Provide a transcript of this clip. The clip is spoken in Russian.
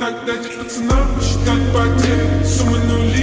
Так дать пацанам считать потери Суммы нули